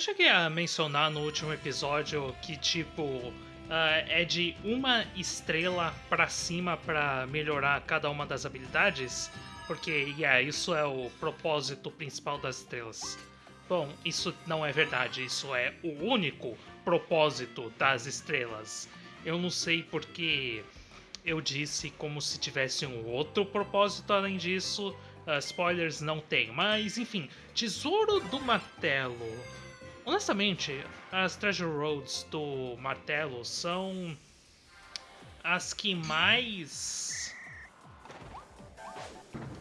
Eu cheguei a mencionar no último episódio que, tipo, uh, é de uma estrela pra cima pra melhorar cada uma das habilidades, porque, yeah, isso é o propósito principal das estrelas. Bom, isso não é verdade, isso é o único propósito das estrelas. Eu não sei porque eu disse como se tivesse um outro propósito além disso. Uh, spoilers não tem, mas enfim, Tesouro do Martelo. Honestamente, as Treasure Roads do Martelo são as que mais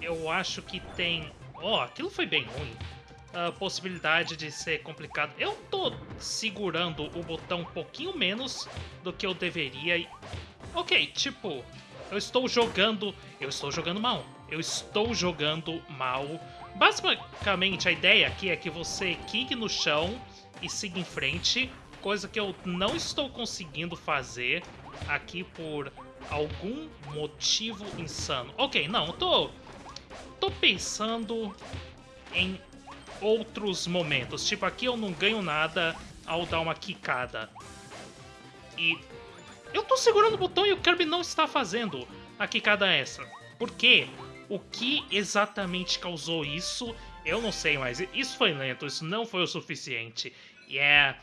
eu acho que tem. Oh, aquilo foi bem ruim. A possibilidade de ser complicado. Eu tô segurando o botão um pouquinho menos do que eu deveria. Ok, tipo, eu estou jogando. Eu estou jogando mal. Eu estou jogando mal. Basicamente, a ideia aqui é que você quique no chão e siga em frente, coisa que eu não estou conseguindo fazer aqui por algum motivo insano. Ok, não, tô, tô pensando em outros momentos. Tipo, aqui eu não ganho nada ao dar uma quicada. E eu tô segurando o botão e o Kirby não está fazendo a quicada extra. Por quê? O que exatamente causou isso? Eu não sei, mas isso foi lento, isso não foi o suficiente. E é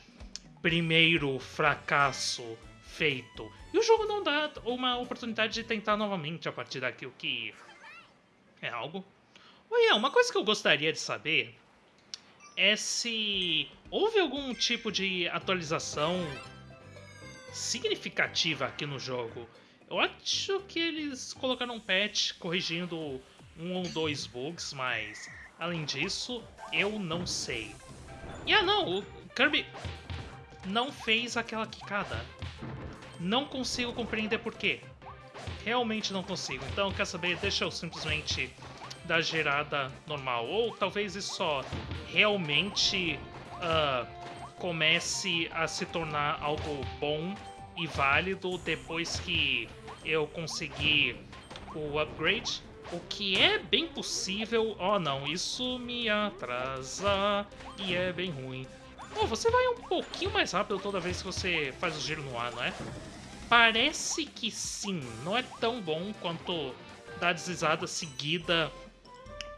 primeiro fracasso feito. E o jogo não dá uma oportunidade de tentar novamente a partir daqui, o que é algo. Oi, uma coisa que eu gostaria de saber é se houve algum tipo de atualização significativa aqui no jogo. Eu acho que eles colocaram um patch corrigindo um ou dois bugs, mas além disso, eu não sei. E ah não, o Kirby não fez aquela quicada. Não consigo compreender por quê. Realmente não consigo. Então, quer saber? Deixa eu simplesmente dar gerada normal. Ou talvez isso só realmente uh, comece a se tornar algo bom e válido depois que eu conseguir o upgrade. O que é bem possível. Oh não, isso me atrasa e é bem ruim. Oh, você vai um pouquinho mais rápido toda vez que você faz o giro no ar, não é? Parece que sim, não é tão bom quanto dar deslizada seguida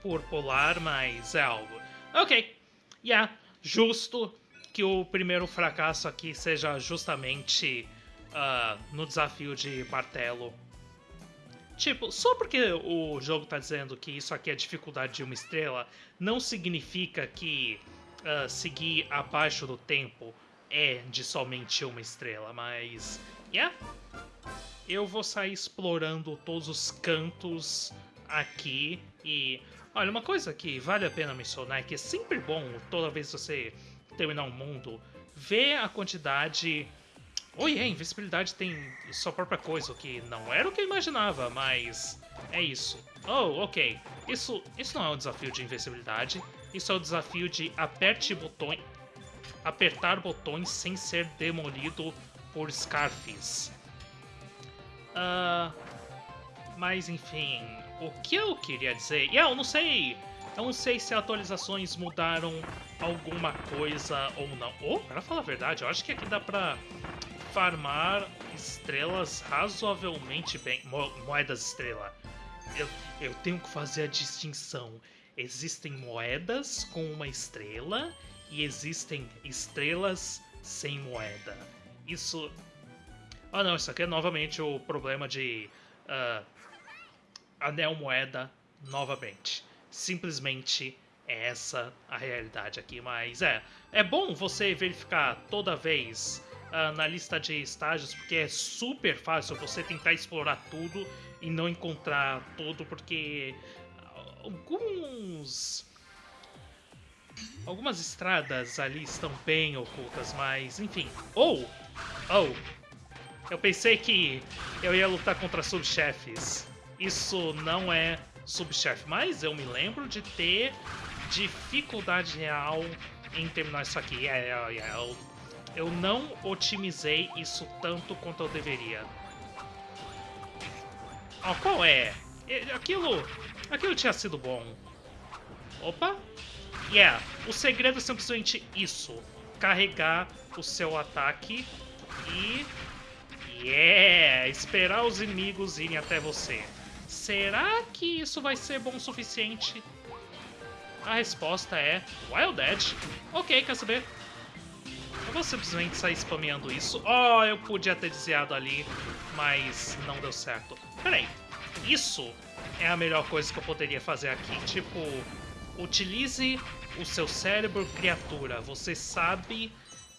por polar, mas é algo. Ok, yeah, justo que o primeiro fracasso aqui seja justamente uh, no desafio de martelo. Tipo, só porque o jogo tá dizendo que isso aqui é dificuldade de uma estrela, não significa que uh, seguir abaixo do tempo é de somente uma estrela, mas. Yeah. Eu vou sair explorando todos os cantos aqui e. Olha, uma coisa que vale a pena mencionar é que é sempre bom, toda vez que você terminar um mundo, ver a quantidade Oi, é, invisibilidade tem sua própria coisa, o que não era o que eu imaginava, mas é isso. Oh, ok. Isso, isso não é um desafio de invencibilidade, isso é o desafio de aperte botões, apertar botões sem ser demolido por Scarfis. Uh, mas enfim, o que eu queria dizer... Yeah, eu não sei... Eu não sei se atualizações mudaram alguma coisa ou não. Oh, pra falar a verdade, eu acho que aqui dá pra farmar estrelas razoavelmente bem. Mo moedas estrela. Eu, eu tenho que fazer a distinção. Existem moedas com uma estrela e existem estrelas sem moeda. Isso. Ah, não, isso aqui é novamente o problema de. Uh, anel moeda novamente. Simplesmente é essa a realidade aqui, mas é. É bom você verificar toda vez uh, na lista de estágios, porque é super fácil você tentar explorar tudo e não encontrar tudo, porque alguns. Algumas estradas ali estão bem ocultas, mas enfim. Ou! Oh, oh! Eu pensei que eu ia lutar contra subchefes. Isso não é subchefe, mas eu me lembro de ter dificuldade real em terminar isso aqui. É, é, é, eu eu não otimizei isso tanto quanto eu deveria. Oh, qual é? Aquilo... Aquilo tinha sido bom. Opa. Yeah, o segredo é simplesmente isso. carregar o seu ataque e... Yeah! Esperar os inimigos irem até você. Será que isso vai ser bom o suficiente? A resposta é Wild Edge. Ok, quer saber? Eu vou simplesmente sair spameando isso. Oh, eu podia ter desviado ali, mas não deu certo. Peraí, isso é a melhor coisa que eu poderia fazer aqui. Tipo, utilize o seu cérebro criatura. Você sabe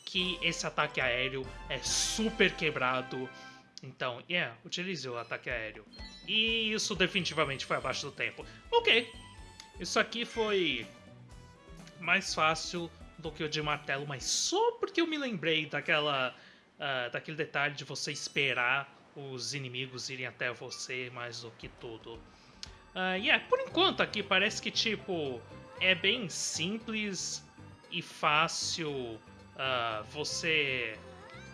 que esse ataque aéreo é super quebrado. Então, yeah, utilize o ataque aéreo. E isso definitivamente foi abaixo do tempo. Ok, isso aqui foi mais fácil do que o de martelo, mas só porque eu me lembrei daquela, uh, daquele detalhe de você esperar os inimigos irem até você mais do que tudo. Uh, yeah, por enquanto aqui parece que tipo é bem simples e fácil uh, você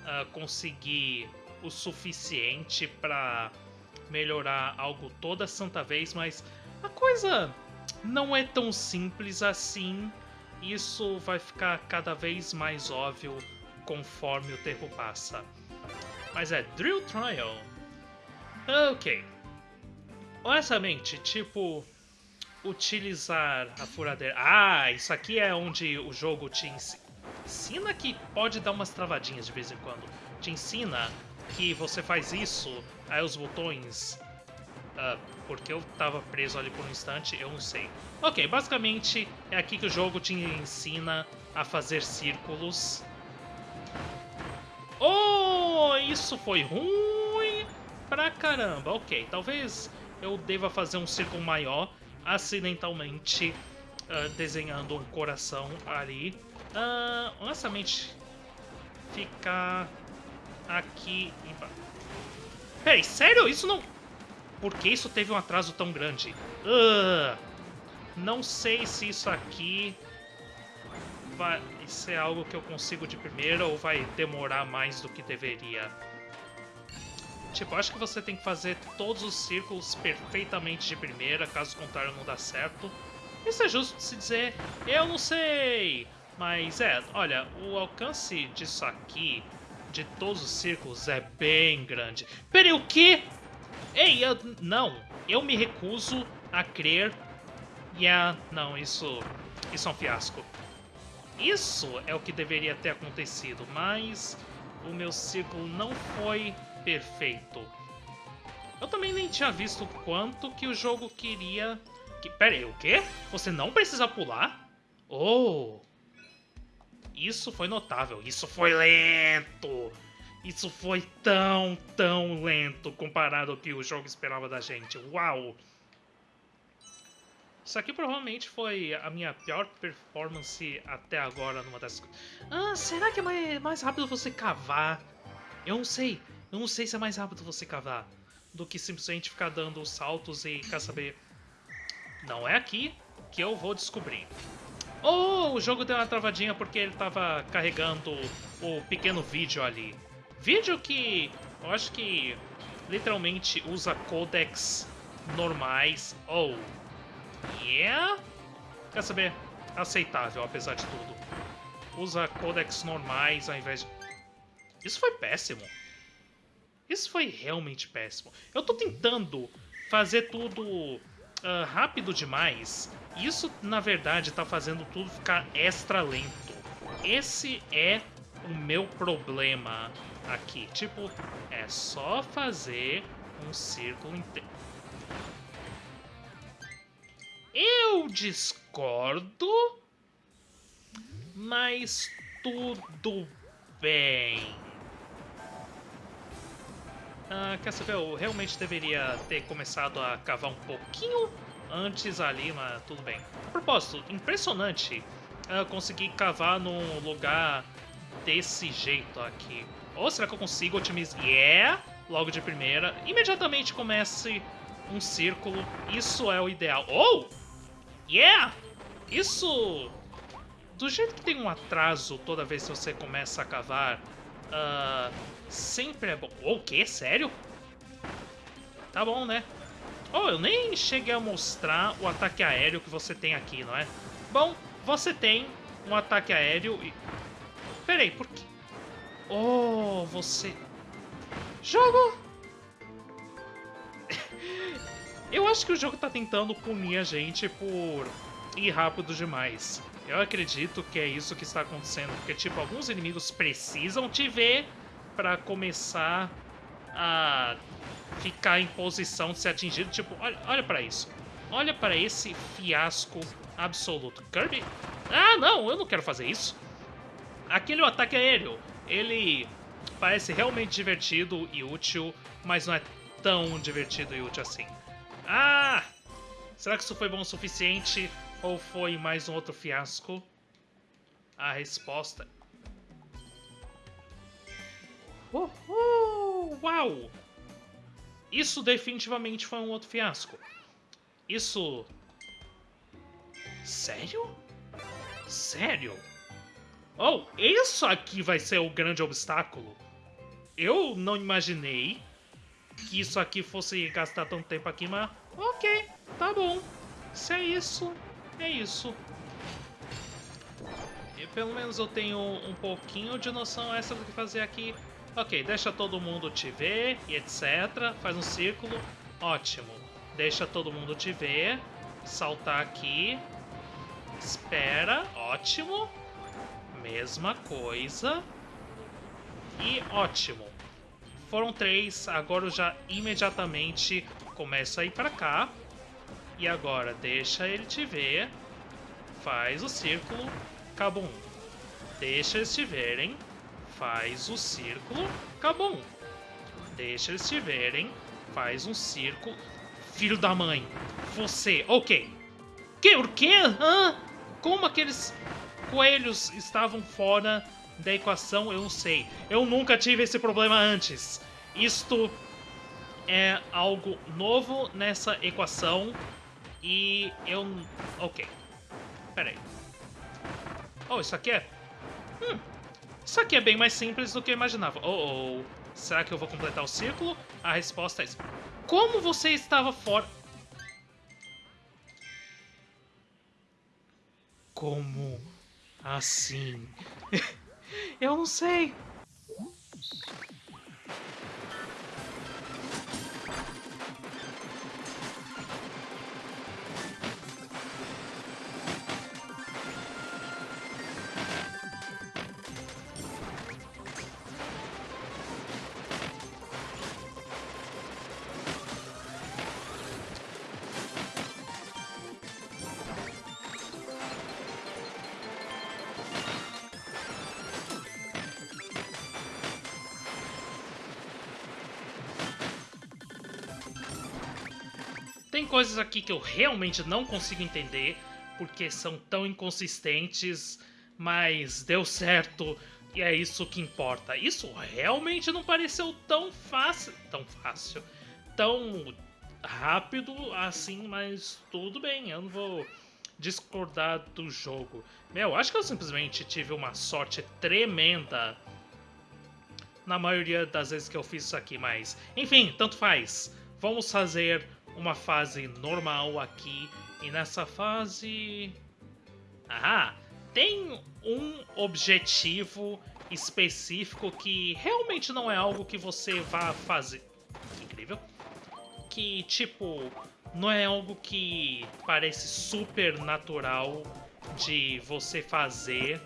uh, conseguir o suficiente para melhorar algo toda santa vez, mas a coisa não é tão simples assim. Isso vai ficar cada vez mais óbvio conforme o tempo passa. Mas é Drill Trial. Ok. Honestamente, tipo, utilizar a furadeira. Ah, isso aqui é onde o jogo te ensina que pode dar umas travadinhas de vez em quando. Te ensina que você faz isso, aí os botões... Uh, porque eu tava preso ali por um instante, eu não sei. Ok, basicamente é aqui que o jogo te ensina a fazer círculos. Oh, isso foi ruim pra caramba. Ok, talvez eu deva fazer um círculo maior acidentalmente uh, desenhando um coração ali. Uh, honestamente, ficar aqui. Peraí, sério? Isso não... Por que isso teve um atraso tão grande? Uh, não sei se isso aqui vai ser algo que eu consigo de primeira ou vai demorar mais do que deveria. Tipo, acho que você tem que fazer todos os círculos perfeitamente de primeira, caso contrário não dá certo. Isso é justo de se dizer, eu não sei! Mas é, olha, o alcance disso aqui, de todos os círculos, é bem grande. Peraí, o quê? Ei, eu, não, eu me recuso a crer. Yeah, não, isso, isso é um fiasco. Isso é o que deveria ter acontecido, mas o meu círculo não foi perfeito. Eu também nem tinha visto quanto que o jogo queria... Que... Pera aí, o quê? Você não precisa pular? Oh, isso foi notável, isso foi lento. Isso foi tão, tão lento comparado ao que o jogo esperava da gente. Uau! Isso aqui provavelmente foi a minha pior performance até agora numa das coisas. Ah, será que é mais rápido você cavar? Eu não sei. Eu não sei se é mais rápido você cavar do que simplesmente ficar dando saltos e quer saber. Não é aqui que eu vou descobrir. Oh, o jogo deu uma travadinha porque ele estava carregando o pequeno vídeo ali. Vídeo que eu acho que literalmente usa codecs normais. Ou. Oh, yeah? Quer saber? Aceitável, apesar de tudo. Usa codecs normais ao invés de... Isso foi péssimo. Isso foi realmente péssimo. Eu tô tentando fazer tudo uh, rápido demais isso, na verdade, está fazendo tudo ficar extra lento. Esse é o meu problema aqui. Tipo, é só fazer um círculo inteiro. Eu discordo, mas tudo bem. Ah, quer saber, eu realmente deveria ter começado a cavar um pouquinho antes ali, mas tudo bem. A propósito, impressionante uh, conseguir cavar num lugar desse jeito aqui. Ou será que eu consigo otimizar? Yeah! Logo de primeira. Imediatamente comece um círculo. Isso é o ideal. Oh! Yeah! Isso... Do jeito que tem um atraso toda vez que você começa a cavar, uh, sempre é bom. O quê? Sério? Tá bom, né? Oh, eu nem cheguei a mostrar o ataque aéreo que você tem aqui, não é? Bom, você tem um ataque aéreo e... peraí, por quê? Oh, você... Jogo! Eu acho que o jogo tá tentando punir a gente por ir rápido demais. Eu acredito que é isso que está acontecendo, porque, tipo, alguns inimigos precisam te ver para começar a ficar em posição de ser atingido. Tipo, olha, olha para isso. Olha para esse fiasco absoluto. Kirby? Ah, não, eu não quero fazer isso. Aquele ataque aéreo, ele parece realmente divertido e útil, mas não é tão divertido e útil assim. Ah! Será que isso foi bom o suficiente ou foi mais um outro fiasco? A resposta... Uhul! Uau! Isso definitivamente foi um outro fiasco. Isso... Sério? Sério? Oh, isso aqui vai ser o grande obstáculo. Eu não imaginei que isso aqui fosse gastar tanto tempo aqui, mas ok, tá bom. Se é isso, é isso. E pelo menos eu tenho um pouquinho de noção extra do que fazer aqui. Ok, deixa todo mundo te ver e etc. Faz um círculo. Ótimo. Deixa todo mundo te ver. Saltar aqui. Espera. Ótimo. Mesma coisa. E ótimo. Foram três, agora eu já imediatamente começo a ir pra cá. E agora deixa ele te ver. Faz o círculo. Cabum. Deixa eles te verem. Faz o círculo. Cabum. Deixa eles te verem. Faz um círculo. Filho da mãe. Você. Ok. Que? O quê? Hã? Como aqueles coelhos estavam fora da equação, eu não sei. Eu nunca tive esse problema antes. Isto é algo novo nessa equação e eu... Ok. Pera aí. Oh, isso aqui é... Hum, isso aqui é bem mais simples do que eu imaginava. Oh, oh. Será que eu vou completar o círculo? A resposta é... Como você estava fora... Como assim? Eu não sei. Coisas aqui que eu realmente não consigo entender, porque são tão inconsistentes, mas deu certo e é isso que importa. Isso realmente não pareceu tão fácil, tão fácil, tão rápido assim, mas tudo bem, eu não vou discordar do jogo. Meu, acho que eu simplesmente tive uma sorte tremenda na maioria das vezes que eu fiz isso aqui, mas enfim, tanto faz. Vamos fazer uma fase normal aqui. E nessa fase... Ah, tem um objetivo específico que realmente não é algo que você vá fazer. Incrível. Que, tipo, não é algo que parece super natural de você fazer.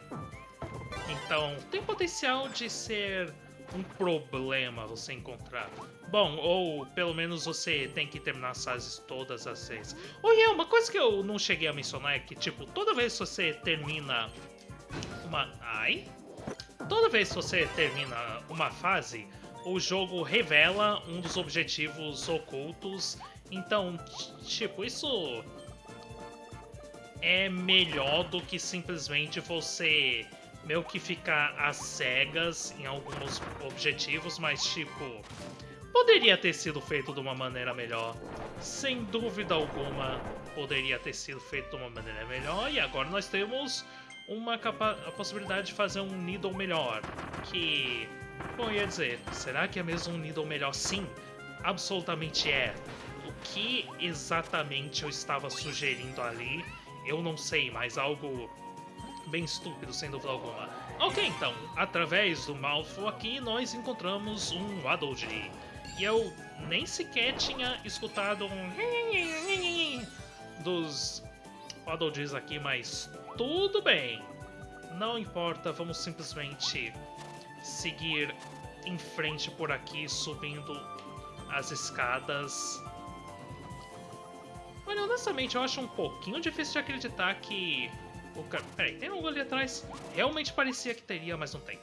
Então, tem potencial de ser um problema você encontrar. Bom, ou pelo menos você tem que terminar as fases todas as vezes. Oh, yeah, uma coisa que eu não cheguei a mencionar é que, tipo, toda vez que você termina uma... Ai? Toda vez que você termina uma fase, o jogo revela um dos objetivos ocultos. Então, tipo, isso é melhor do que simplesmente você meio que ficar às cegas em alguns objetivos, mas tipo, poderia ter sido feito de uma maneira melhor. Sem dúvida alguma, poderia ter sido feito de uma maneira melhor. E agora nós temos uma a possibilidade de fazer um Needle melhor. Que, bom, ia dizer, será que é mesmo um Needle melhor? Sim, absolutamente é. O que exatamente eu estava sugerindo ali, eu não sei, mas algo bem estúpido, sem dúvida alguma. Ok, então, através do Malfo aqui, nós encontramos um Waddle E eu nem sequer tinha escutado um dos Waddle aqui, mas tudo bem. Não importa, vamos simplesmente seguir em frente por aqui, subindo as escadas. Olha, honestamente, eu acho um pouquinho difícil de acreditar que o cara... Peraí, tem algo ali atrás? Realmente parecia que teria, mas não tem.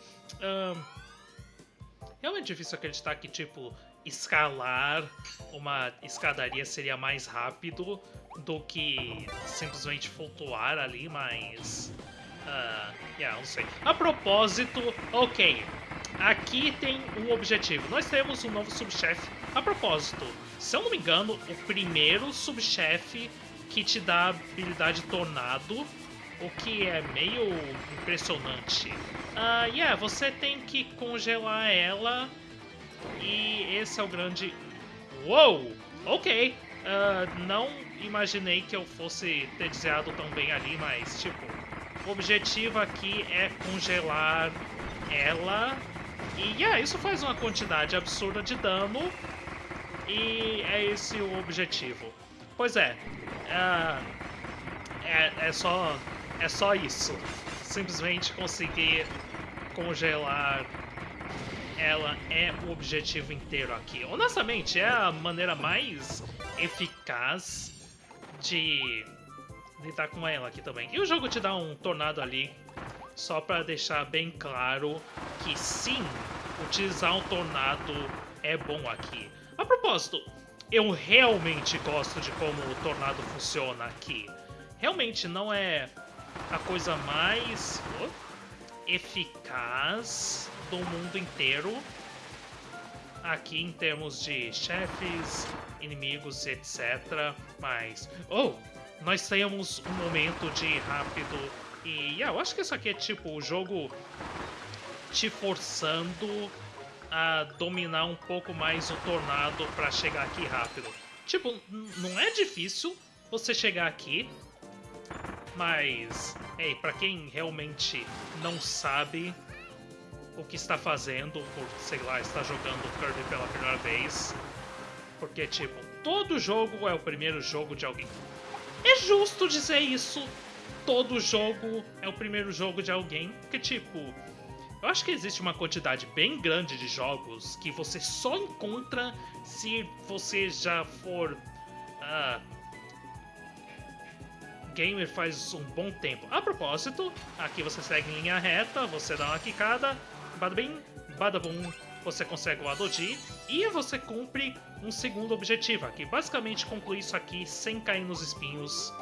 Realmente difícil acreditar que, tipo, escalar uma escadaria seria mais rápido do que simplesmente flutuar ali, mas... Uh, yeah, não sei. A propósito, ok, aqui tem um objetivo. Nós temos um novo subchefe. A propósito, se eu não me engano, o primeiro subchefe que te dá a habilidade Tornado, o que é meio impressionante. Uh, yeah, você tem que congelar ela e esse é o grande... Uou! Ok, uh, não imaginei que eu fosse ter desviado tão bem ali, mas tipo, o objetivo aqui é congelar ela e yeah, isso faz uma quantidade absurda de dano e é esse o objetivo. Pois é, uh, é, é, só, é só isso. Simplesmente conseguir congelar ela é o objetivo inteiro aqui. Honestamente, é a maneira mais eficaz de lidar com ela aqui também. E o jogo te dá um tornado ali, só para deixar bem claro que sim, utilizar um tornado é bom aqui. A propósito, eu realmente gosto de como o tornado funciona aqui. Realmente não é a coisa mais eficaz do mundo inteiro. Aqui em termos de chefes, inimigos, etc. Mas, oh, nós temos um momento de rápido e yeah, eu acho que isso aqui é tipo o jogo te forçando a dominar um pouco mais o tornado para chegar aqui rápido. Tipo, não é difícil você chegar aqui, mas, ei, para quem realmente não sabe o que está fazendo, por, sei lá, está jogando Kirby pela primeira vez, porque, tipo, todo jogo é o primeiro jogo de alguém. É justo dizer isso. Todo jogo é o primeiro jogo de alguém, porque, tipo, eu acho que existe uma quantidade bem grande de jogos que você só encontra se você já for uh, gamer faz um bom tempo. A propósito, aqui você segue em linha reta, você dá uma quicada, bada bem, bada bum, você consegue o Adoji e você cumpre um segundo objetivo aqui. Basicamente concluir isso aqui sem cair nos espinhos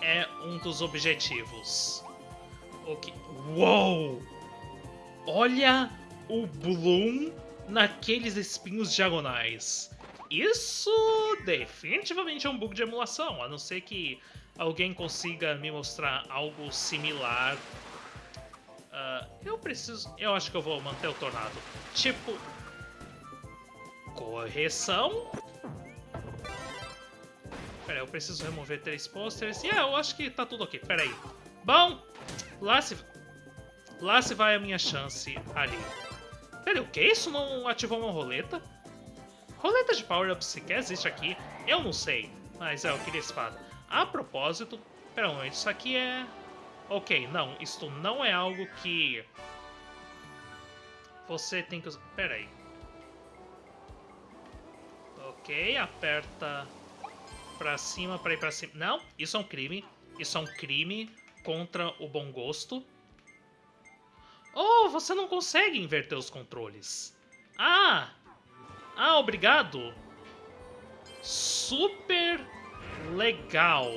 é um dos objetivos. Ok. Uou! Olha o Bloom naqueles espinhos diagonais. Isso definitivamente é um bug de emulação, a não ser que alguém consiga me mostrar algo similar. Uh, eu preciso... Eu acho que eu vou manter o tornado. Tipo... Correção? Pera aí, eu preciso remover três posters. E yeah, eu acho que tá tudo ok. Pera aí. Bom, lá se... Lá se vai a minha chance ali. Pera aí, o que? Isso não ativou uma roleta? Roleta de power-up sequer existe aqui? Eu não sei. Mas é, eu queria espada. A propósito... Pera um isso aqui é... Ok, não. Isto não é algo que... Você tem que... Pera aí. Ok, aperta pra cima pra ir pra cima. Não, isso é um crime. Isso é um crime contra o bom gosto. Oh, você não consegue inverter os controles. Ah! Ah, obrigado. Super legal.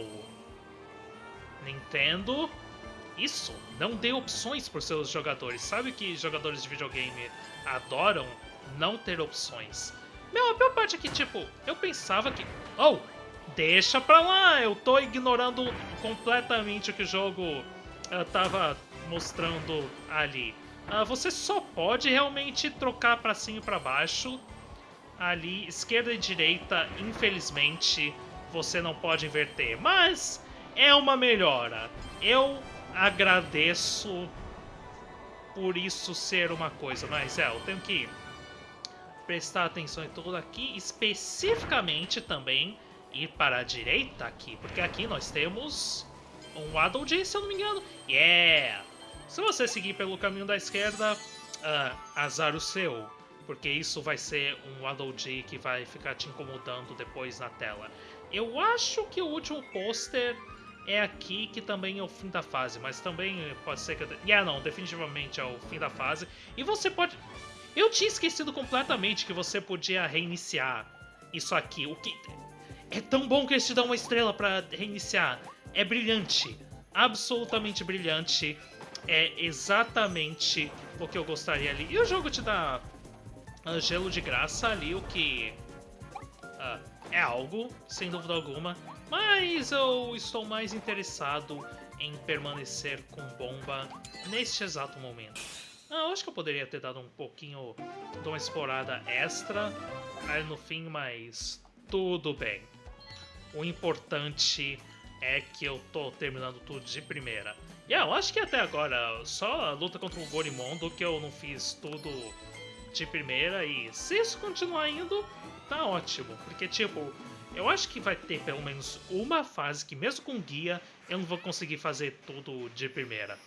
Nintendo, isso, não dê opções para seus jogadores. Sabe que jogadores de videogame adoram não ter opções. Meu, a pior parte é que, tipo, eu pensava que... Oh, deixa pra lá, eu tô ignorando completamente o que o jogo uh, tava mostrando ali. Uh, você só pode realmente trocar pra cima e pra baixo. Ali, esquerda e direita, infelizmente, você não pode inverter. Mas é uma melhora. Eu agradeço por isso ser uma coisa, mas é, eu tenho que prestar atenção em tudo aqui, especificamente também ir para a direita aqui, porque aqui nós temos um Waddle se eu não me engano. Yeah! Se você seguir pelo caminho da esquerda, uh, azar o seu, porque isso vai ser um Dee que vai ficar te incomodando depois na tela. Eu acho que o último pôster é aqui que também é o fim da fase, mas também pode ser que... Yeah, não, definitivamente é o fim da fase. E você pode... Eu tinha esquecido completamente que você podia reiniciar isso aqui. O que é tão bom que eles te dão uma estrela para reiniciar. É brilhante, absolutamente brilhante. É exatamente o que eu gostaria ali. E o jogo te dá gelo de graça ali, o que uh, é algo, sem dúvida alguma. Mas eu estou mais interessado em permanecer com bomba neste exato momento. Ah, eu acho que eu poderia ter dado um pouquinho de uma explorada extra aí no fim, mas tudo bem. O importante é que eu tô terminando tudo de primeira. E yeah, eu acho que até agora, só a luta contra o Gorimondo que eu não fiz tudo de primeira e se isso continuar indo, tá ótimo. Porque, tipo, eu acho que vai ter pelo menos uma fase que mesmo com guia eu não vou conseguir fazer tudo de primeira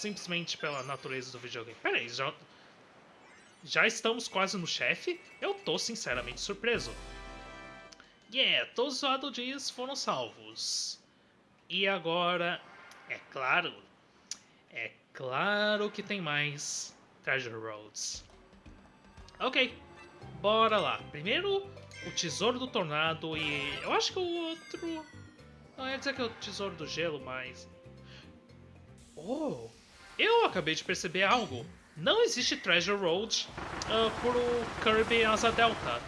simplesmente pela natureza do videogame. Pera aí, já, já estamos quase no chefe? Eu tô sinceramente surpreso. Yeah, todos os Adodias foram salvos. E agora, é claro, é claro que tem mais Treasure Roads. Ok, bora lá. Primeiro, o Tesouro do Tornado e eu acho que o outro... Não, ia dizer que é o Tesouro do Gelo, mas... Oh, eu acabei de perceber algo. Não existe Treasure Road uh, pro Kirby Asa Delta.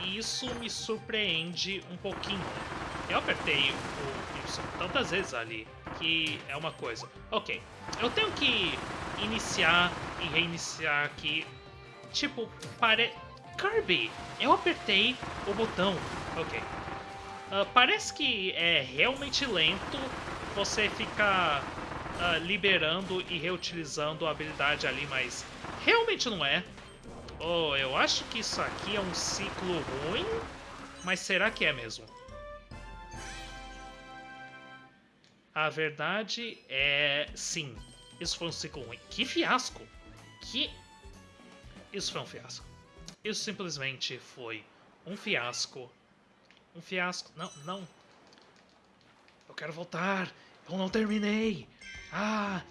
E isso me surpreende um pouquinho. Eu apertei o Y tantas vezes ali que é uma coisa. Ok, eu tenho que iniciar e reiniciar aqui. Tipo, pare... Kirby, eu apertei o botão. Ok. Uh, parece que é realmente lento você ficar uh, liberando e reutilizando a habilidade ali, mas realmente não é. Oh, eu acho que isso aqui é um ciclo ruim, mas será que é mesmo? A verdade é sim. Isso foi um ciclo ruim. Que fiasco! Que. Isso foi um fiasco. Isso simplesmente foi um fiasco. Um fiasco. Não, não. Eu quero voltar. Eu não terminei. Ah!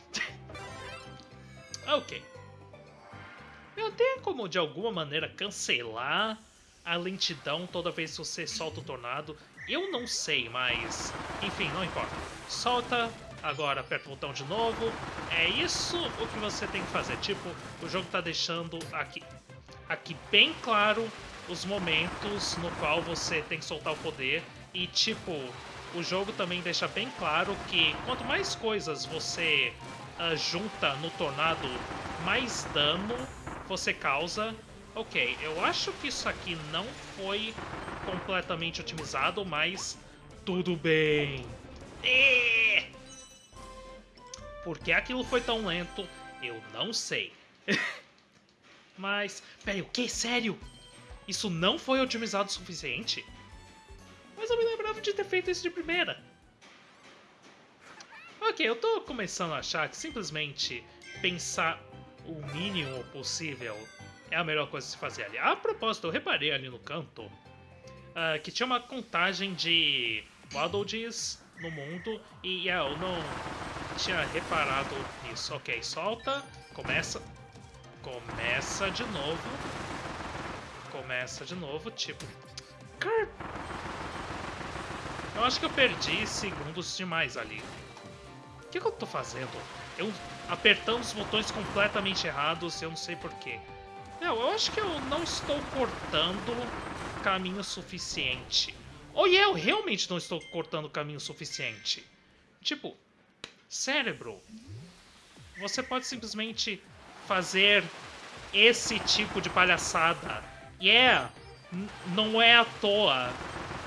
ok. Eu tenho como de alguma maneira cancelar a lentidão toda vez que você solta o tornado. Eu não sei, mas enfim, não importa. Solta, agora aperta o botão de novo. É isso o que você tem que fazer. Tipo, o jogo tá deixando aqui, aqui bem claro os momentos no qual você tem que soltar o poder. E tipo, o jogo também deixa bem claro que quanto mais coisas você uh, junta no tornado, mais dano você causa. Ok, eu acho que isso aqui não foi completamente otimizado, mas tudo bem. Por que aquilo foi tão lento, eu não sei. mas, peraí, o que? Sério? Isso não foi otimizado o suficiente? Mas eu me lembrava de ter feito isso de primeira. Ok, eu tô começando a achar que simplesmente pensar o mínimo possível é a melhor coisa a se fazer ali. A propósito, eu reparei ali no canto uh, que tinha uma contagem de Waddle no mundo e yeah, eu não tinha reparado nisso. Ok, solta, começa, começa de novo, começa de novo, tipo... Eu acho que eu perdi segundos demais ali. O que, que eu tô fazendo? Eu apertando os botões completamente errados, eu não sei porquê. Não, eu acho que eu não estou cortando caminho suficiente. Ou yeah, eu realmente não estou cortando caminho suficiente. Tipo, cérebro, você pode simplesmente fazer esse tipo de palhaçada. E yeah, não é à toa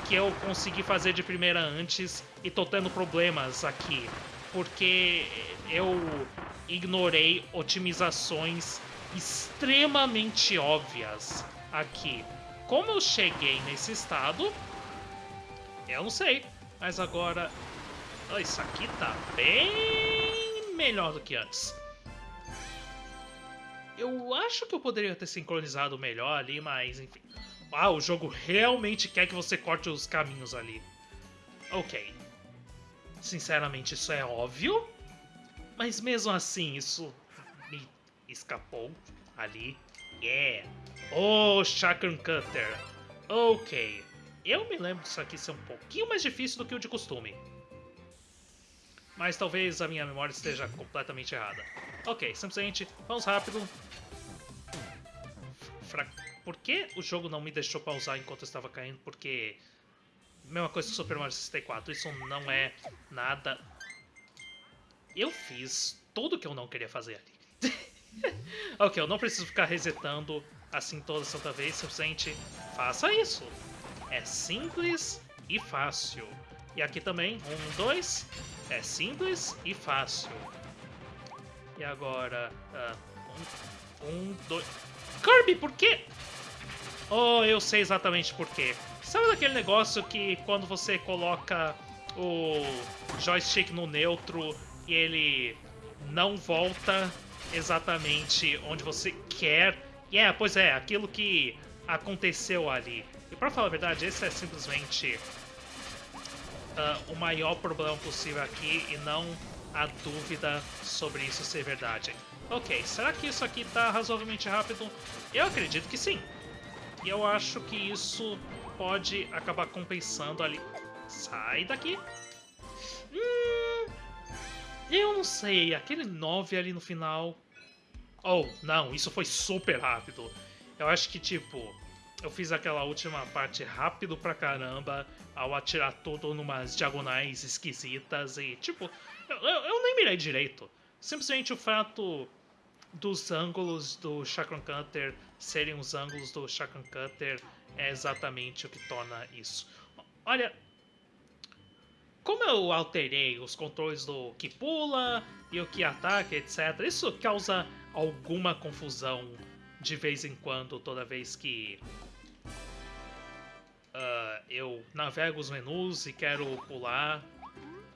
que eu consegui fazer de primeira antes e tô tendo problemas aqui. Porque eu ignorei otimizações extremamente óbvias aqui. Como eu cheguei nesse estado, eu não sei. Mas agora, isso aqui tá bem melhor do que antes. Eu acho que eu poderia ter sincronizado melhor ali, mas enfim. Ah, o jogo realmente quer que você corte os caminhos ali. Ok. Sinceramente, isso é óbvio. Mas mesmo assim, isso me escapou ali. Yeah. Oh, Chakram Cutter. Ok. Eu me lembro disso aqui ser um pouquinho mais difícil do que o de costume. Mas talvez a minha memória esteja completamente errada. Ok, simplesmente vamos rápido. Fra... Por que o jogo não me deixou pausar enquanto eu estava caindo? Porque... Mesma coisa que Super Mario 64, isso não é nada... Eu fiz tudo que eu não queria fazer ali. ok, eu não preciso ficar resetando assim toda santa vez, simplesmente faça isso. É simples e fácil. E aqui também, um, dois, é simples e fácil. E agora, uh, um, um, dois... Kirby, por quê? Oh, eu sei exatamente por quê. Sabe daquele negócio que quando você coloca o joystick no neutro e ele não volta exatamente onde você quer? É, yeah, pois é, aquilo que aconteceu ali. E pra falar a verdade, esse é simplesmente uh, o maior problema possível aqui e não a dúvida sobre isso ser verdade. Ok, será que isso aqui tá razoavelmente rápido? Eu acredito que sim. E eu acho que isso pode acabar compensando ali. Sai daqui. Hum, eu não sei, aquele 9 ali no final... Oh, não, isso foi super rápido. Eu acho que, tipo, eu fiz aquela última parte rápido pra caramba, ao atirar tudo numas diagonais esquisitas e, tipo, eu, eu, nem mirei direito. Simplesmente o fato dos ângulos do Chakram Cutter serem os ângulos do Chakram Cutter é exatamente o que torna isso. Olha, como eu alterei os controles do que pula e o que ataca, etc., isso causa alguma confusão de vez em quando, toda vez que uh, eu navego os menus e quero pular.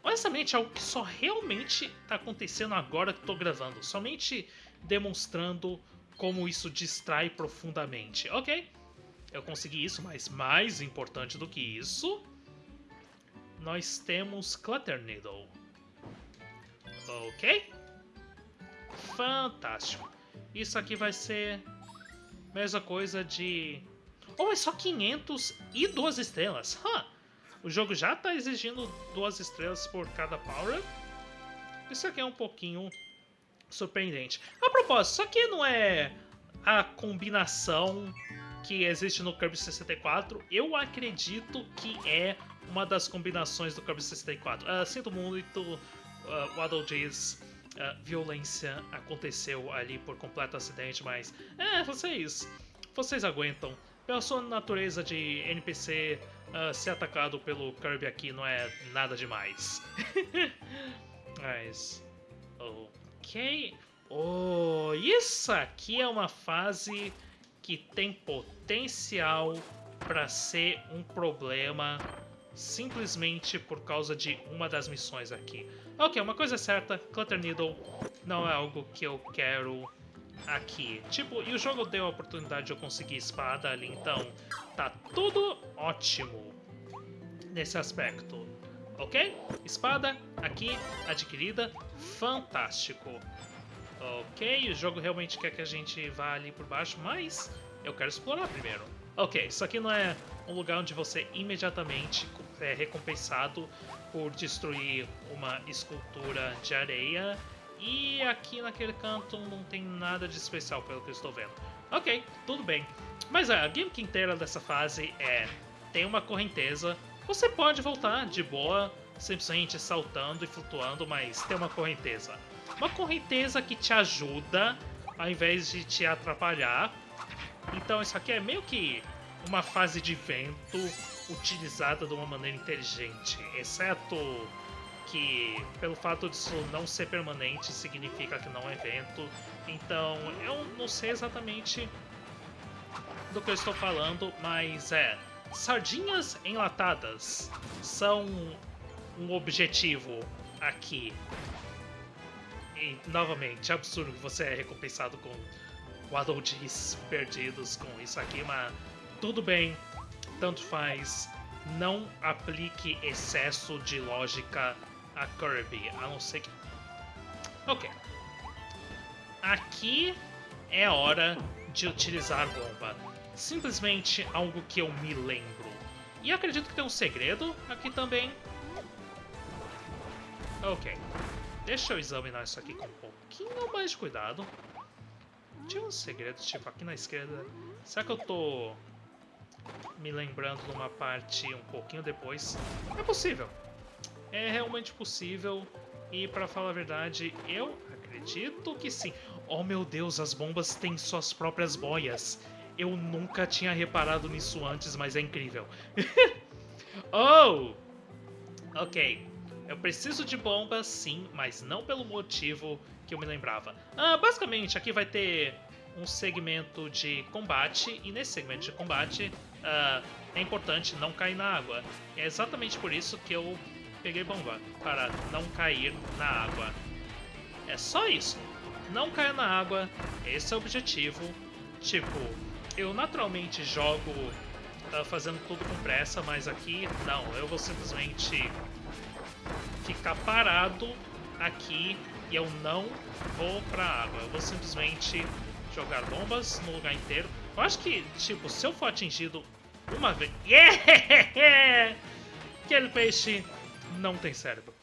Honestamente, é algo que só realmente está acontecendo agora que estou gravando. Somente demonstrando como isso distrai profundamente. Ok, eu consegui isso, mas mais importante do que isso, nós temos Clutter Needle. Ok? Fantástico. Isso aqui vai ser mesma coisa de Oh, é só 500 e duas estrelas. Huh. O jogo já está exigindo duas estrelas por cada power. Isso aqui é um pouquinho surpreendente. A propósito, isso aqui não é a combinação que existe no Kirby 64. Eu acredito que é uma das combinações do Kirby 64. Uh, sinto muito, uh, Waddle diz... Uh, violência aconteceu ali por completo acidente, mas é, vocês, vocês aguentam pela sua natureza de NPC, uh, ser atacado pelo Kirby aqui não é nada demais. Mas. Ok. Oh, isso aqui é uma fase que tem potencial para ser um problema simplesmente por causa de uma das missões aqui. Ok, uma coisa é certa, Clutter Needle não é algo que eu quero aqui. Tipo, e o jogo deu a oportunidade de eu conseguir espada ali, então tá tudo ótimo nesse aspecto. Ok? Espada aqui adquirida, fantástico. Ok, o jogo realmente quer que a gente vá ali por baixo, mas eu quero explorar primeiro. Ok, isso aqui não é um lugar onde você imediatamente é recompensado por destruir uma escultura de areia e aqui naquele canto não tem nada de especial pelo que eu estou vendo. Ok, tudo bem. Mas a gimmick inteira dessa fase é... Tem uma correnteza, você pode voltar de boa, simplesmente saltando e flutuando, mas tem uma correnteza. Uma correnteza que te ajuda, ao invés de te atrapalhar. Então isso aqui é meio que uma fase de vento utilizada de uma maneira inteligente, exceto que pelo fato disso não ser permanente significa que não é evento. Então eu não sei exatamente do que eu estou falando, mas é. Sardinhas enlatadas são um objetivo aqui. E novamente, é absurdo que você é recompensado com Waddle Dees perdidos com isso aqui, mas tudo bem, tanto faz. Não aplique excesso de lógica a Kirby, a não ser que. Ok. Aqui é hora de utilizar bomba. Simplesmente algo que eu me lembro. E acredito que tem um segredo aqui também. Ok. Deixa eu examinar isso aqui com um pouquinho mais de cuidado. Tinha um segredo, tipo, aqui na esquerda. Será que eu tô me lembrando de uma parte um pouquinho depois? É possível. É realmente possível. E para falar a verdade, eu acredito que sim. Oh meu Deus, as bombas têm suas próprias boias. Eu nunca tinha reparado nisso antes, mas é incrível. oh! Ok. Eu preciso de bombas, sim, mas não pelo motivo que eu me lembrava. Ah, basicamente, aqui vai ter um segmento de combate, e nesse segmento de combate uh, é importante não cair na água. É exatamente por isso que eu peguei bomba, para não cair na água. É só isso. Não caia na água, esse é o objetivo. Tipo, eu naturalmente jogo uh, fazendo tudo com pressa, mas aqui não, eu vou simplesmente ficar parado aqui e eu não vou pra água. Eu vou simplesmente jogar bombas no lugar inteiro. Eu acho que, tipo, se eu for atingido uma vez... Yeah! Aquele peixe não tem cérebro.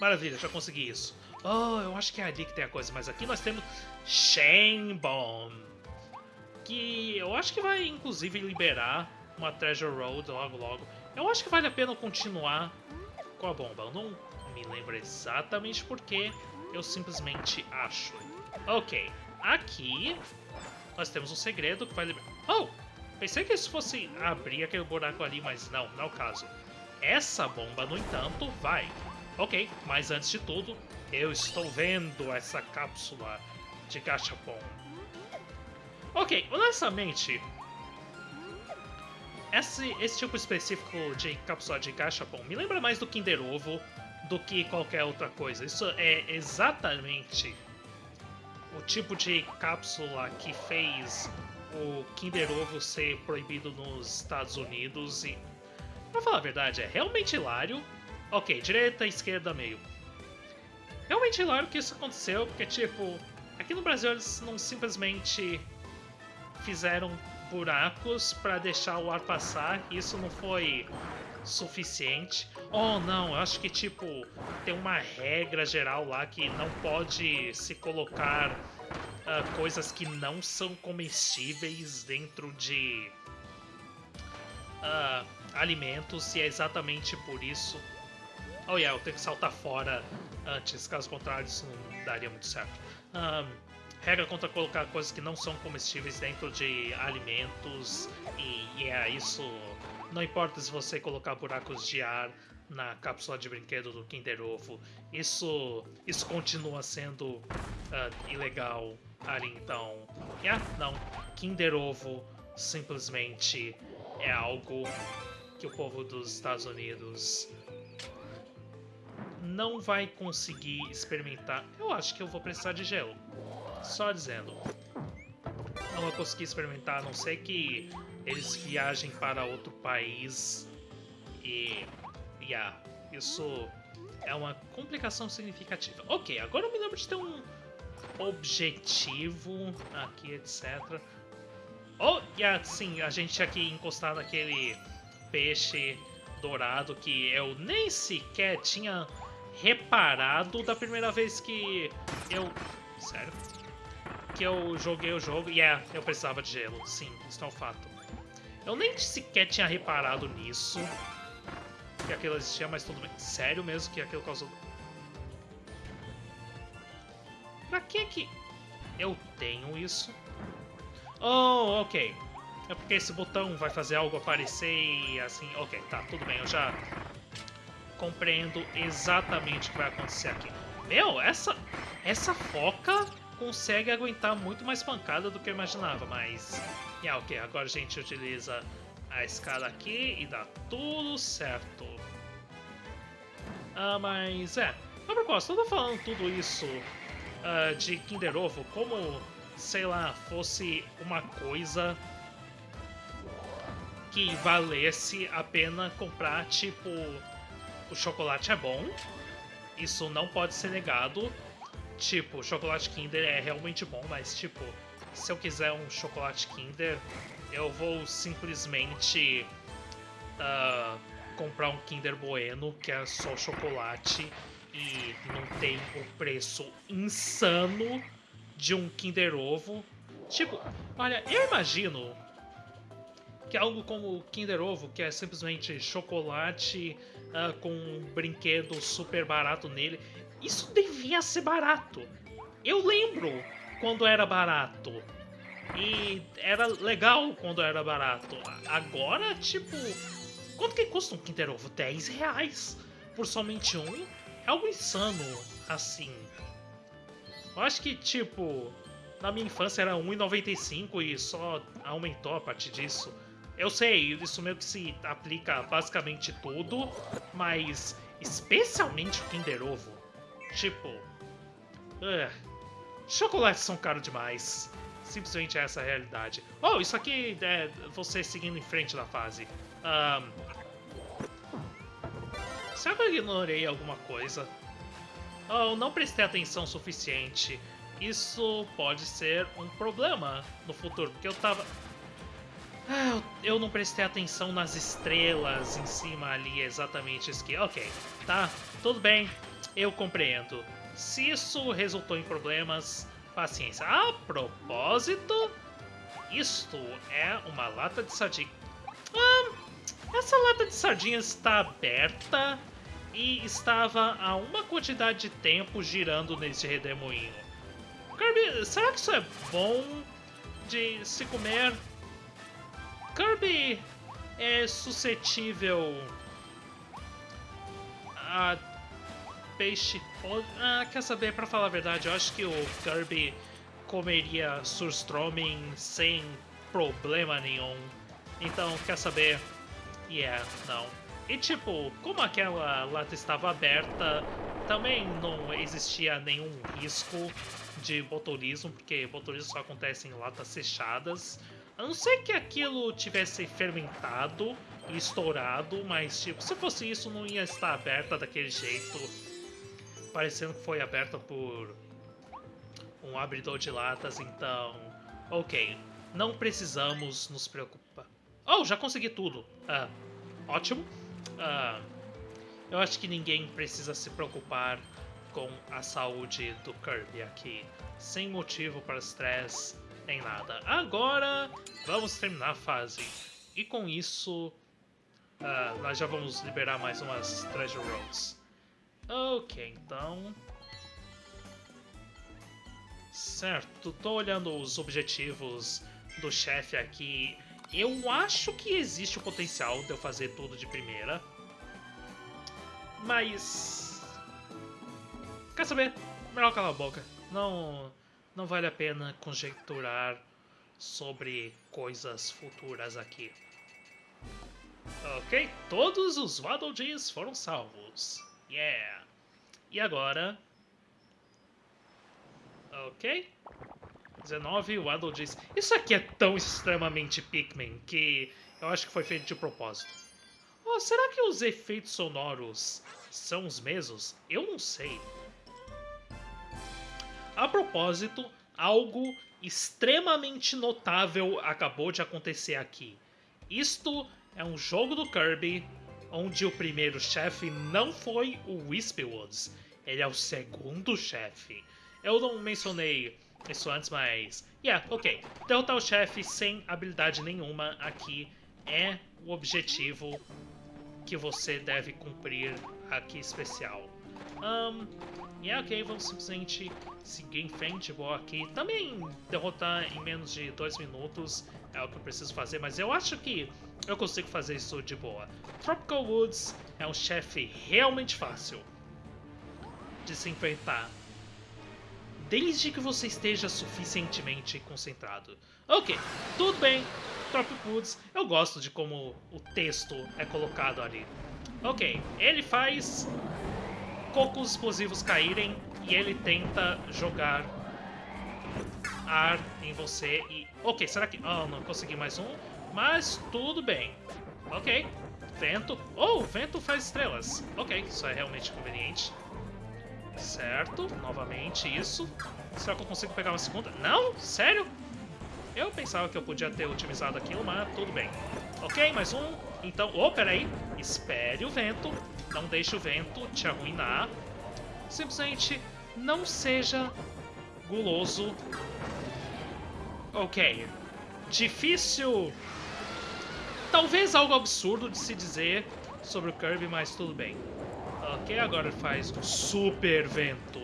Maravilha, já consegui isso. Oh, eu acho que é ali que tem a coisa. Mas aqui nós temos Shane Bomb. Que eu acho que vai, inclusive, liberar uma Treasure Road logo logo. Eu acho que vale a pena continuar com a bomba. Eu não me lembro exatamente porque eu simplesmente acho. Ok, aqui nós temos um segredo que vai liberar... Oh! Pensei que isso fosse abrir aquele buraco ali, mas não, não é o caso. Essa bomba, no entanto, vai. Ok, mas antes de tudo, eu estou vendo essa cápsula de gachapon. Ok, honestamente, esse, esse tipo específico de cápsula de gachapon me lembra mais do Kinder Ovo do que qualquer outra coisa. Isso é exatamente o tipo de cápsula que fez o Kinder Ovo ser proibido nos Estados Unidos e, pra falar a verdade, é realmente hilário. Ok, direita, esquerda, meio. Realmente hilário que isso aconteceu, porque, tipo, aqui no Brasil eles não simplesmente fizeram buracos para deixar o ar passar, isso não foi suficiente. Oh, não, eu acho que, tipo, tem uma regra geral lá que não pode se colocar uh, coisas que não são comestíveis dentro de uh, alimentos, e é exatamente por isso. Oh, yeah, eu tenho que saltar fora antes, caso contrário, isso não daria muito certo. Um, regra contra colocar coisas que não são comestíveis dentro de alimentos, e, é isso não importa se você colocar buracos de ar na cápsula de brinquedo do Kinder Ovo, isso, isso continua sendo uh, ilegal ali, então... Yeah, não, Kinder Ovo simplesmente é algo que o povo dos Estados Unidos não vai conseguir experimentar. Eu acho que eu vou precisar de gelo. Só dizendo. Não vou conseguir experimentar, a não ser que eles viajem para outro país e. Yeah, isso é uma complicação significativa. Ok, agora eu me lembro de ter um objetivo aqui, etc. Oh, yeah, sim, a gente aqui encostado naquele peixe dourado que eu nem sequer tinha reparado da primeira vez que eu... Sério? Que eu joguei o jogo. E yeah, é, eu precisava de gelo. Sim, isso é um fato. Eu nem sequer tinha reparado nisso. Que aquilo existia, mas tudo bem. Sério mesmo que aquilo causou... Pra que que eu tenho isso? Oh, ok. É porque esse botão vai fazer algo aparecer e assim... Ok, tá, tudo bem, eu já... compreendo exatamente o que vai acontecer aqui. Meu, essa, essa foca consegue aguentar muito mais pancada do que eu imaginava, mas... Yeah, ok, agora a gente utiliza a escada aqui e dá tudo certo. Ah, mas é... A propósito, eu tô falando tudo isso uh, de Kinder Ovo como, sei lá, fosse uma coisa que valesse a pena comprar, tipo, o chocolate é bom, isso não pode ser negado. Tipo, o chocolate Kinder é realmente bom, mas tipo, se eu quiser um chocolate Kinder, eu vou simplesmente uh, comprar um Kinder Bueno, que é só chocolate, e não tem o preço insano de um Kinder Ovo. Tipo, olha, eu imagino que algo como Kinder Ovo, que é simplesmente chocolate uh, com um brinquedo super barato nele, isso devia ser barato. Eu lembro quando era barato. E era legal quando era barato. Agora, tipo, quanto que custa um Kinder Ovo? 10 reais por somente um? É algo insano, assim. Eu acho que, tipo, na minha infância era 1,95 e só aumentou a partir disso. Eu sei, isso meio que se aplica a basicamente tudo, mas especialmente o Kinder Ovo. Tipo, uh, chocolates são caros demais. Simplesmente essa é a realidade. Oh, isso aqui é você seguindo em frente da fase. Um, será que eu ignorei alguma coisa? Oh, não prestei atenção suficiente. Isso pode ser um problema no futuro, porque eu tava... Eu não prestei atenção nas estrelas em cima ali, exatamente isso que... Ok, tá, tudo bem, eu compreendo. Se isso resultou em problemas, paciência. A propósito, isto é uma lata de sardinha. Ah, essa lata de sardinhas está aberta e estava há uma quantidade de tempo girando nesse redemoinho. Kirby, será que isso é bom de se comer? Kirby é suscetível a peixe Ah, quer saber, pra falar a verdade, eu acho que o Kirby comeria Surstroming sem problema nenhum. Então, quer saber? Yeah, não. E tipo, como aquela lata estava aberta, também não existia nenhum risco de botulismo, porque botulismo só acontece em latas fechadas. A não ser que aquilo tivesse fermentado e estourado, mas tipo, se fosse isso não ia estar aberta daquele jeito, parecendo que foi aberta por um abridor de latas, então, ok, não precisamos nos preocupar. Oh, já consegui tudo. Ah, ótimo. Ah, eu acho que ninguém precisa se preocupar com a saúde do Kirby aqui, sem motivo para estresse nem nada. Agora, vamos terminar a fase. E com isso, uh, nós já vamos liberar mais umas Treasure Roads. Ok, então... Certo, tô olhando os objetivos do chefe aqui. Eu acho que existe o potencial de eu fazer tudo de primeira. Mas... Quer saber? Melhor calar a boca. Não não vale a pena conjecturar sobre coisas futuras aqui. Ok, todos os Waddle Dees foram salvos. Yeah! E agora... Ok. 19 Waddle Dees. Isso aqui é tão extremamente Pikmin que eu acho que foi feito de propósito. Oh, será que os efeitos sonoros são os mesmos? Eu não sei. A propósito, algo extremamente notável acabou de acontecer aqui. Isto é um jogo do Kirby onde o primeiro chefe não foi o Wispywoods, ele é o segundo chefe. Eu não mencionei isso antes, mas... Yeah, ok. Derrotar o chefe sem habilidade nenhuma aqui é o objetivo que você deve cumprir aqui especial. Um, e é ok, vamos simplesmente seguir em frente, vou aqui. Também derrotar em menos de dois minutos é o que eu preciso fazer, mas eu acho que eu consigo fazer isso de boa. Tropical Woods é um chefe realmente fácil de se enfrentar. Desde que você esteja suficientemente concentrado. Ok, tudo bem. Tropical Woods, eu gosto de como o texto é colocado ali. Ok, ele faz cocos explosivos caírem e ele tenta jogar ar em você e... Ok, será que... Oh, não consegui mais um, mas tudo bem. Ok, vento. Oh, vento faz estrelas. Ok, isso é realmente conveniente. Certo, novamente isso. Será que eu consigo pegar uma segunda? Não? Sério? Eu pensava que eu podia ter otimizado aquilo, mas tudo bem. Ok, mais um. Então, oh, peraí. Espere o vento. Não deixe o vento te arruinar. Simplesmente não seja guloso. Ok. Difícil. Talvez algo absurdo de se dizer sobre o Kirby, mas tudo bem. Ok, agora faz um super vento.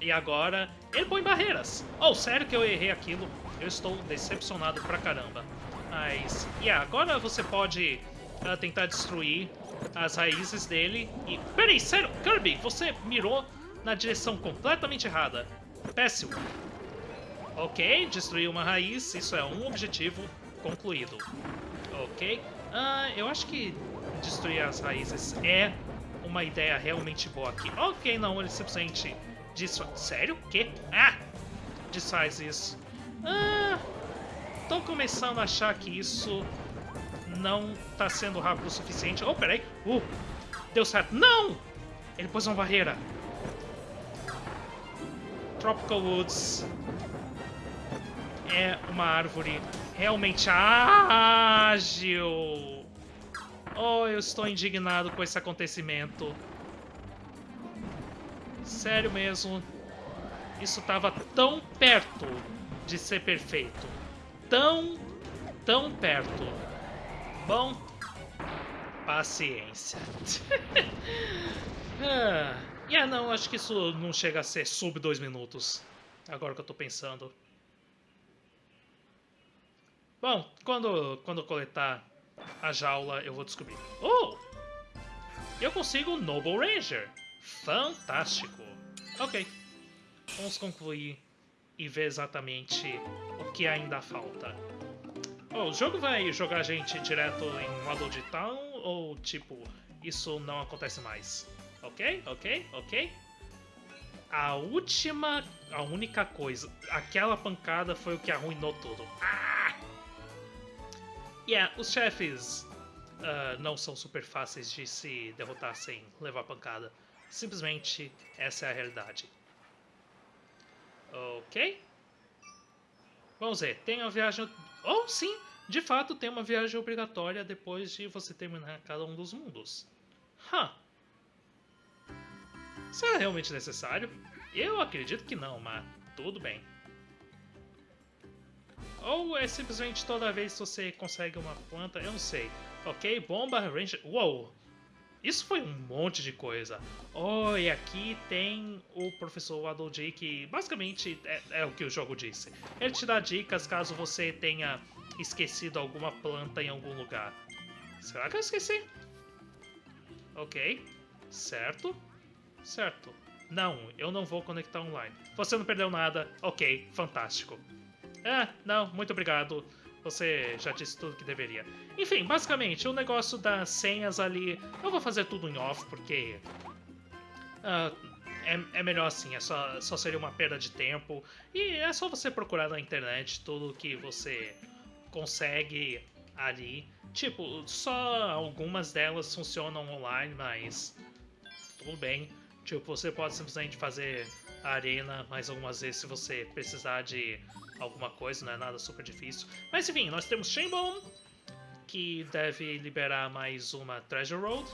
E agora ele põe barreiras. Oh, sério que eu errei aquilo? Eu estou decepcionado pra caramba. Mas, yeah, agora você pode uh, tentar destruir as raízes dele e... Peraí, sério, Kirby, você mirou na direção completamente errada. Péssimo. Ok, destruir uma raiz, isso é um objetivo concluído. Ok, uh, eu acho que destruir as raízes é uma ideia realmente boa aqui. Ok, não, ele simplesmente desfaz... Sério? Que? Ah! Desfaz isso. Ah, tô começando a achar que isso não tá sendo rápido o suficiente. Oh, peraí. Uh, deu certo. Não! Ele pôs uma barreira. Tropical Woods é uma árvore realmente ágil. Oh, eu estou indignado com esse acontecimento. Sério mesmo. Isso estava tão perto de ser perfeito. Tão, tão perto. Bom, paciência. ah. Yeah, não, acho que isso não chega a ser sub dois minutos. Agora que eu tô pensando. Bom, quando, quando eu coletar a jaula, eu vou descobrir. Oh! Eu consigo Noble Ranger. Fantástico. Ok. Vamos concluir e ver exatamente o que ainda falta. Oh, o jogo vai jogar a gente direto em modo de town ou, tipo, isso não acontece mais? Ok, ok, ok. A última, a única coisa, aquela pancada foi o que arruinou tudo. Ah! Yeah, os chefes uh, não são super fáceis de se derrotar sem levar pancada. Simplesmente essa é a realidade. Ok. Vamos ver, tem uma viagem... Oh, sim! De fato, tem uma viagem obrigatória depois de você terminar cada um dos mundos. Huh. Será realmente necessário? Eu acredito que não, mas tudo bem. Ou é simplesmente toda vez que você consegue uma planta, eu não sei. Ok, bomba, ranger... Uou! Isso foi um monte de coisa. Oh, e aqui tem o professor Waddle que basicamente é, é, o que o jogo disse. Ele te dá dicas caso você tenha esquecido alguma planta em algum lugar. Será que eu esqueci? Ok, certo. Certo. Não, eu não vou conectar online. Você não perdeu nada. Ok, fantástico. Ah, não, muito obrigado. Você já disse tudo que deveria. Enfim, basicamente, o negócio das senhas ali... Eu vou fazer tudo em off, porque... Uh, é, é, melhor assim, é só, só seria uma perda de tempo. E é só você procurar na internet tudo que você consegue ali. Tipo, só algumas delas funcionam online, mas tudo bem. Tipo, você pode simplesmente fazer a arena mais algumas vezes se você precisar de alguma coisa, não é nada super difícil. Mas enfim, nós temos Shenbone, que deve liberar mais uma Treasure Road.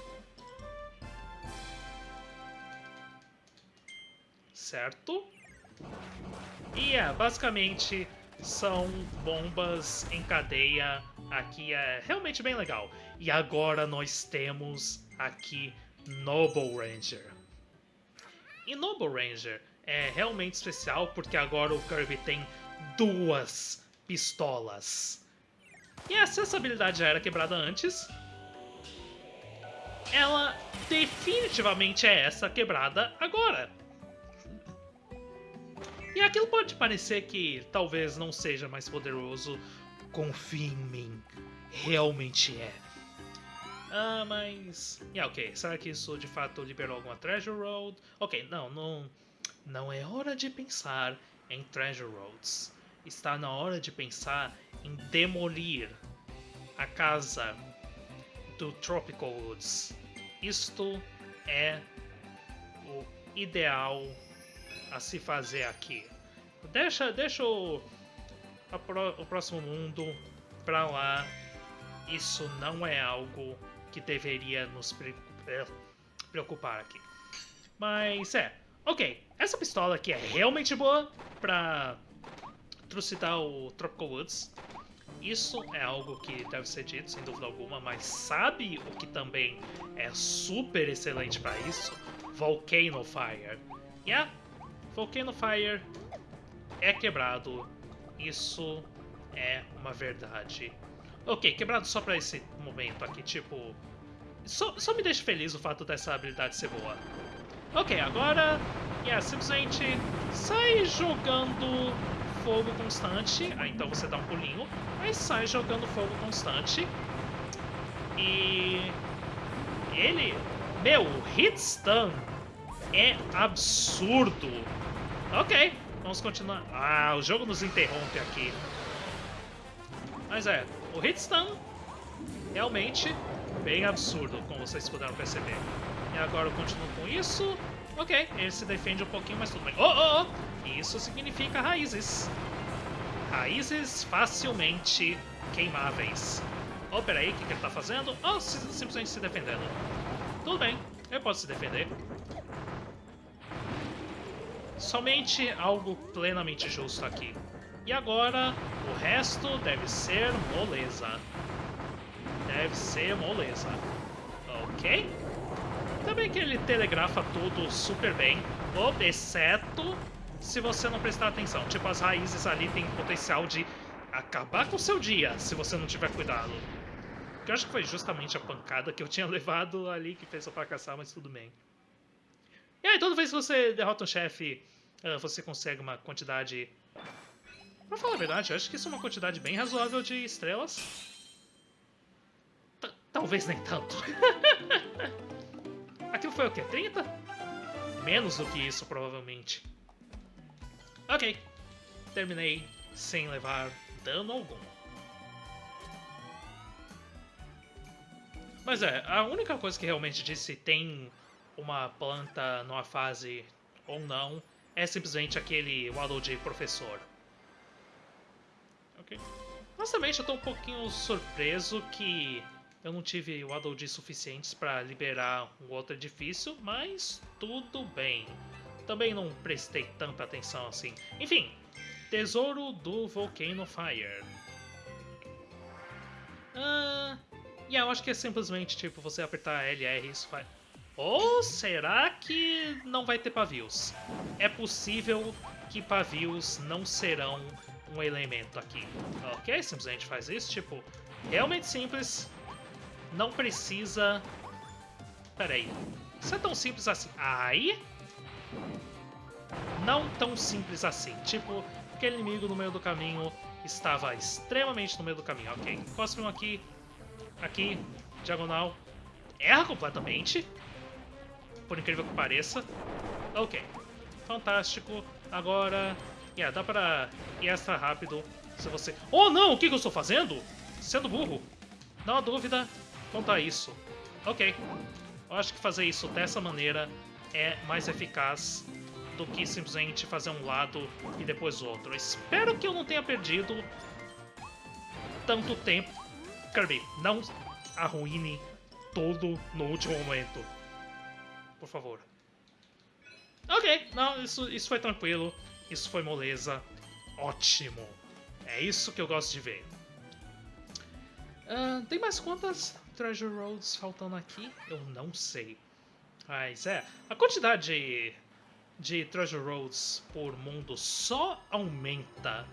Certo? E é, basicamente são bombas em cadeia. Aqui é realmente bem legal. E agora nós temos aqui Noble Ranger. E Noble Ranger é realmente especial porque agora o Kirby tem duas pistolas. E essa habilidade já era quebrada antes. Ela definitivamente é essa quebrada agora. E aquilo pode parecer que talvez não seja mais poderoso. Confie em mim. Realmente é. Ah, mas... Yeah, ok. Será que isso de fato liberou alguma Treasure Road? Ok, não, não... Não é hora de pensar em Treasure Roads. Está na hora de pensar em demolir a casa do Tropical Woods. Isto é o ideal a se fazer aqui. Deixa, deixa o, o próximo mundo pra lá. Isso não é algo que deveria nos é, preocupar aqui. Mas é, ok. Essa pistola aqui é realmente boa pra trucidar o Tropical Woods. Isso é algo que deve ser dito, sem dúvida alguma, mas sabe o que também é super excelente para isso? Volcano Fire. Yeah, Volcano Fire é quebrado. Isso é uma verdade. Ok, quebrado só pra esse momento aqui, tipo... Só, só me deixa feliz o fato dessa habilidade ser boa. Ok, agora... Yeah, simplesmente sai jogando fogo constante. Ah, então você dá um pulinho. Aí sai jogando fogo constante. E... Ele... Meu, hit stun é absurdo. Ok, vamos continuar. Ah, o jogo nos interrompe aqui. Mas é, o hit stun realmente bem absurdo, como vocês puderam perceber. E agora eu continuo com isso. Ok, ele se defende um pouquinho, mas tudo bem. Oh, oh, oh! Isso significa raízes. Raízes facilmente queimáveis. Oh, peraí, o que, que ele tá fazendo? Oh, simplesmente se defendendo. Tudo bem, eu posso se defender. Somente algo plenamente justo aqui. E agora, o resto deve ser moleza. Deve ser moleza. Ok? Também que ele telegrafa tudo super bem, exceto se você não prestar atenção. Tipo, as raízes ali têm potencial de acabar com o seu dia, se você não tiver cuidado. Que eu acho que foi justamente a pancada que eu tinha levado ali que fez eu fracassar, mas tudo bem. E aí, toda vez que você derrota um chefe, você consegue uma quantidade... Pra falar a verdade, eu acho que isso é uma quantidade bem razoável de estrelas. T Talvez nem tanto. Aquilo foi o quê? 30? Menos do que isso, provavelmente. Ok. Terminei sem levar dano algum. Mas é, a única coisa que realmente diz se tem uma planta numa fase ou não é simplesmente aquele Waddle de professor. Ok. Honestamente, eu tô um pouquinho surpreso que eu não tive Waddle de suficientes para liberar um outro edifício, mas tudo bem. Também não prestei tanta atenção assim. Enfim, Tesouro do Volcano Fire. Ah, e yeah, eu acho que é simplesmente tipo você apertar LR e isso faz. Ou será que não vai ter pavios? É possível que pavios não serão um elemento aqui. Ok, simplesmente faz isso, tipo, realmente simples. Não precisa... Pera aí. Isso é tão simples assim. Aí... Não tão simples assim. Tipo, aquele inimigo no meio do caminho estava extremamente no meio do caminho. Ok, cospe um aqui, aqui, diagonal. Erra completamente por incrível que pareça. Ok, fantástico. Agora, yeah, dá pra ir extra rápido se você... Oh não, o que, que eu estou fazendo? Sendo burro. Não há dúvida quanto a isso. Ok, eu acho que fazer isso dessa maneira é mais eficaz do que simplesmente fazer um lado e depois outro. Espero que eu não tenha perdido tanto tempo. Kirby, não arruine tudo no último momento por favor. Ok, não, isso, isso foi tranquilo, isso foi moleza, ótimo. É isso que eu gosto de ver. Uh, tem mais quantas Treasure Roads faltando aqui? Eu não sei. Mas é, a quantidade de Treasure Roads por mundo só aumenta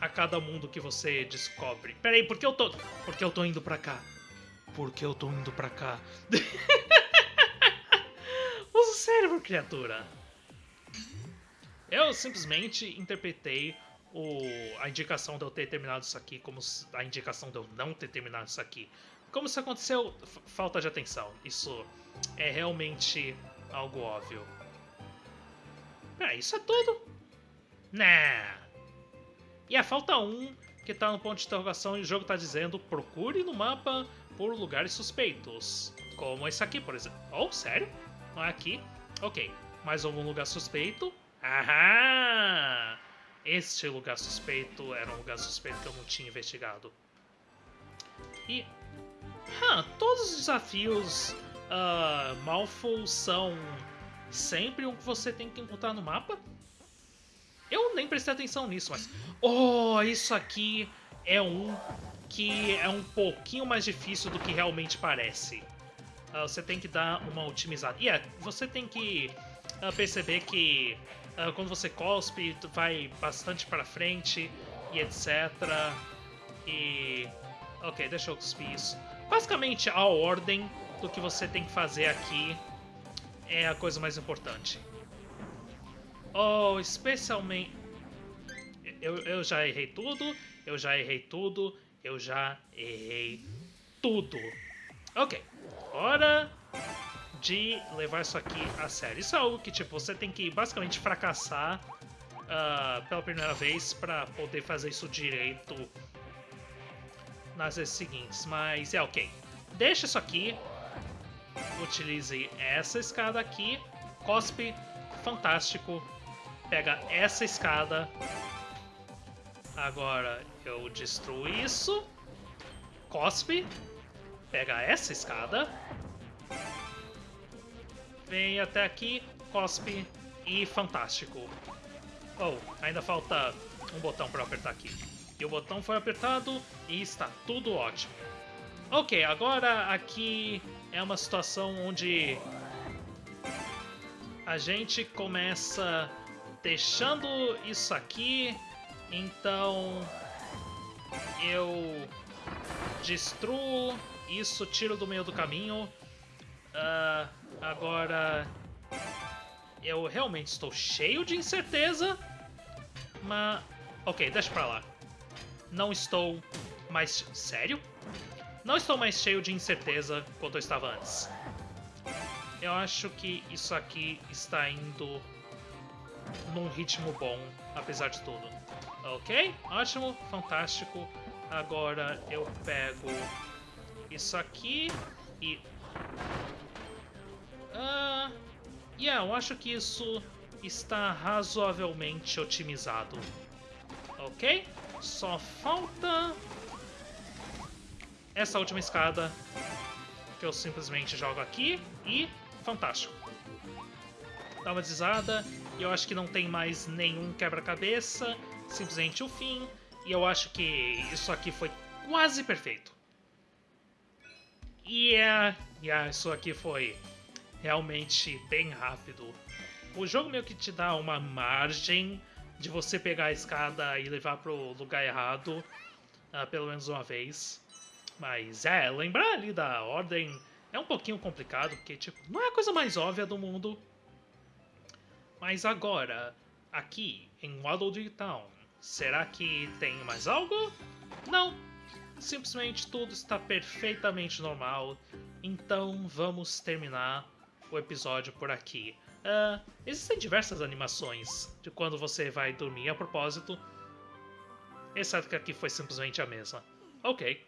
a cada mundo que você descobre. Peraí, por que eu tô. Por que eu tô indo pra cá? Por que eu tô indo pra cá? Cérebro, criatura! Eu simplesmente interpretei o, a indicação de eu ter terminado isso aqui como a indicação de eu não ter terminado isso aqui. Como se aconteceu falta de atenção. Isso é realmente algo óbvio. Ah, isso é tudo? Nah. E a falta um, que tá no ponto de interrogação e o jogo tá dizendo procure no mapa por lugares suspeitos. Como esse aqui, por exemplo. Oh, sério? Não é aqui? Ok. Mais algum lugar suspeito? Aham! Este lugar suspeito era um lugar suspeito que eu não tinha investigado. E... Huh, todos os desafios uh, Malful são sempre um que você tem que encontrar no mapa? Eu nem prestei atenção nisso, mas... Oh, isso aqui é um que é um pouquinho mais difícil do que realmente parece. Uh, você tem que dar uma otimizada. E yeah, é, você tem que uh, perceber que uh, quando você cospe, vai bastante para frente e etc. E... Ok, deixa eu cuspir isso. Basicamente, a ordem do que você tem que fazer aqui é a coisa mais importante. Oh, especialmente... Eu, eu já errei tudo, eu já errei tudo, eu já errei tudo. Ok, hora de levar isso aqui a sério. Isso é algo que, tipo, você tem que basicamente fracassar uh, pela primeira vez para poder fazer isso direito nas vezes seguintes. Mas é ok. Deixa isso aqui. Utilize essa escada aqui. Cospe, fantástico. Pega essa escada. Agora eu destruo isso. Cospe. Pega essa escada vem até aqui, cospe e fantástico. Oh, ainda falta um botão para apertar aqui. E o botão foi apertado e está tudo ótimo. Ok, agora aqui é uma situação onde a gente começa deixando isso aqui, então eu destruo isso, tiro do meio do caminho. Uh, Agora, eu realmente estou cheio de incerteza, mas... Ok, deixa pra lá. Não estou mais... Sério? Não estou mais cheio de incerteza quanto eu estava antes. Eu acho que isso aqui está indo num ritmo bom, apesar de tudo. Ok, ótimo, fantástico. Agora eu pego isso aqui e Uh, yeah, eu acho que isso está razoavelmente otimizado. Ok? Só falta essa última escada que eu simplesmente jogo aqui e fantástico. Dá uma deslizada e eu acho que não tem mais nenhum quebra-cabeça, simplesmente o fim. E eu acho que isso aqui foi quase perfeito. Yeah, yeah, isso aqui foi realmente bem rápido. O jogo meio que te dá uma margem de você pegar a escada e levar pro lugar errado, uh, pelo menos uma vez. Mas é, lembrar ali da ordem é um pouquinho complicado, porque tipo, não é a coisa mais óbvia do mundo. Mas agora, aqui em Waddle Town, será que tem mais algo? Não, simplesmente tudo está perfeitamente normal. Então vamos terminar o episódio por aqui. Uh, existem diversas animações de quando você vai dormir a propósito, exceto que aqui foi simplesmente a mesma. Ok,